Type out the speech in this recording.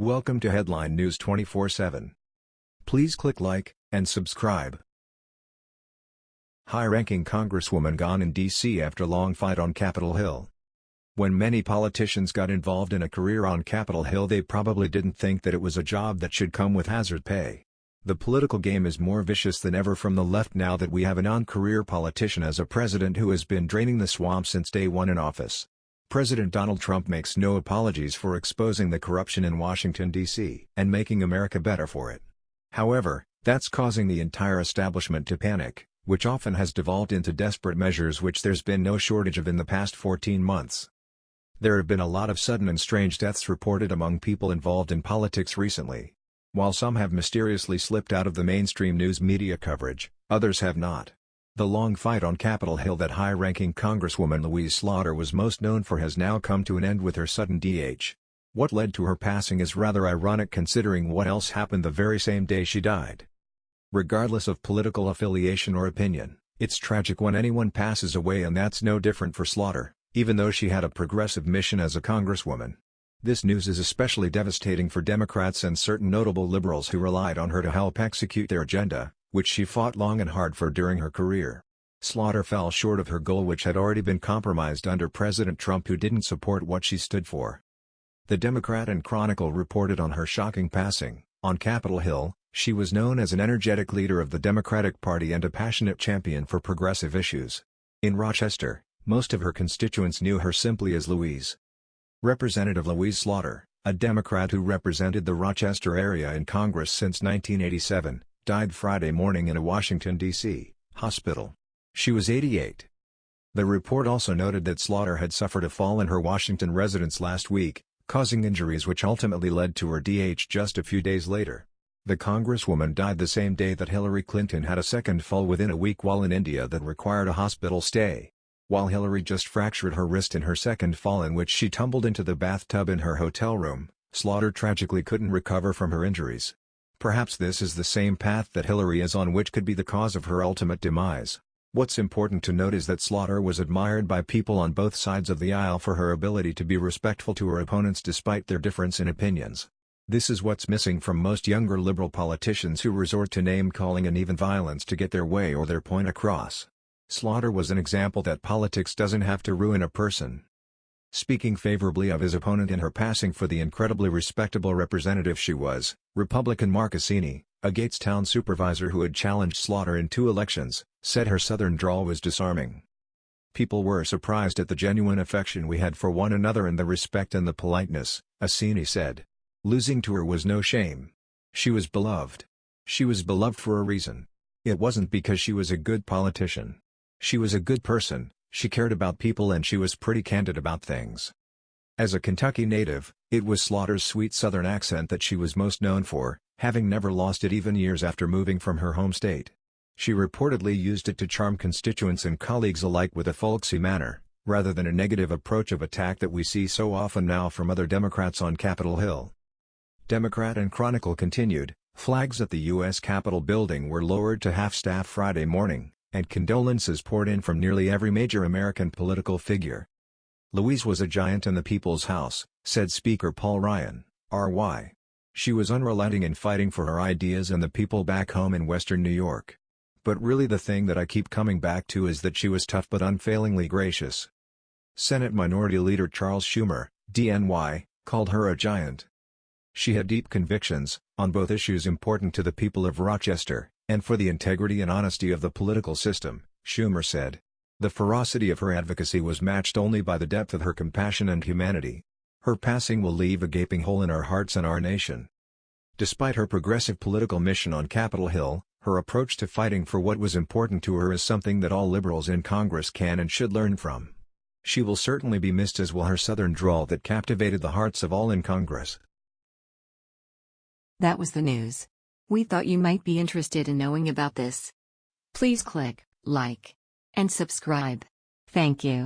Welcome to Headline News 24/7. Please click like and subscribe. High-ranking congresswoman gone in D.C. after long fight on Capitol Hill. When many politicians got involved in a career on Capitol Hill they probably didn't think that it was a job that should come with hazard pay. The political game is more vicious than ever from the left now that we have a non-career politician as a president who has been draining the swamp since day one in office. President Donald Trump makes no apologies for exposing the corruption in Washington, D.C. and making America better for it. However, that's causing the entire establishment to panic, which often has devolved into desperate measures which there's been no shortage of in the past 14 months. There have been a lot of sudden and strange deaths reported among people involved in politics recently. While some have mysteriously slipped out of the mainstream news media coverage, others have not. The long fight on Capitol Hill that high-ranking Congresswoman Louise Slaughter was most known for has now come to an end with her sudden DH. What led to her passing is rather ironic considering what else happened the very same day she died. Regardless of political affiliation or opinion, it's tragic when anyone passes away and that's no different for Slaughter, even though she had a progressive mission as a congresswoman. This news is especially devastating for Democrats and certain notable liberals who relied on her to help execute their agenda, which she fought long and hard for during her career. Slaughter fell short of her goal which had already been compromised under President Trump who didn't support what she stood for. The Democrat and Chronicle reported on her shocking passing. On Capitol Hill, she was known as an energetic leader of the Democratic Party and a passionate champion for progressive issues. In Rochester, most of her constituents knew her simply as Louise. Representative Louise Slaughter, a Democrat who represented the Rochester area in Congress since 1987, died Friday morning in a Washington, D.C., hospital. She was 88. The report also noted that Slaughter had suffered a fall in her Washington residence last week, causing injuries which ultimately led to her DH just a few days later. The congresswoman died the same day that Hillary Clinton had a second fall within a week while in India that required a hospital stay. While Hillary just fractured her wrist in her second fall in which she tumbled into the bathtub in her hotel room, Slaughter tragically couldn't recover from her injuries. Perhaps this is the same path that Hillary is on which could be the cause of her ultimate demise. What's important to note is that Slaughter was admired by people on both sides of the aisle for her ability to be respectful to her opponents despite their difference in opinions. This is what's missing from most younger liberal politicians who resort to name-calling and even violence to get their way or their point across. Slaughter was an example that politics doesn't have to ruin a person. Speaking favorably of his opponent in her passing for the incredibly respectable representative she was, Republican Mark Assini, a Gates town supervisor who had challenged Slaughter in two elections, said her southern drawl was disarming. People were surprised at the genuine affection we had for one another and the respect and the politeness, Assini said. Losing to her was no shame. She was beloved. She was beloved for a reason. It wasn't because she was a good politician. She was a good person, she cared about people and she was pretty candid about things. As a Kentucky native, it was Slaughter's sweet southern accent that she was most known for, having never lost it even years after moving from her home state. She reportedly used it to charm constituents and colleagues alike with a folksy manner, rather than a negative approach of attack that we see so often now from other Democrats on Capitol Hill. Democrat and Chronicle continued, flags at the U.S. Capitol building were lowered to half-staff Friday morning, and condolences poured in from nearly every major American political figure. Louise was a giant in the people's house, said Speaker Paul Ryan, R.Y. She was unrelenting in fighting for her ideas and the people back home in western New York. But really the thing that I keep coming back to is that she was tough but unfailingly gracious. Senate Minority Leader Charles Schumer, DNY, called her a giant. She had deep convictions, on both issues important to the people of Rochester, and for the integrity and honesty of the political system, Schumer said. The ferocity of her advocacy was matched only by the depth of her compassion and humanity. Her passing will leave a gaping hole in our hearts and our nation. Despite her progressive political mission on Capitol Hill, her approach to fighting for what was important to her is something that all liberals in Congress can and should learn from. She will certainly be missed as will her southern drawl that captivated the hearts of all in Congress. That was the news. We thought you might be interested in knowing about this. Please click like and subscribe. Thank you.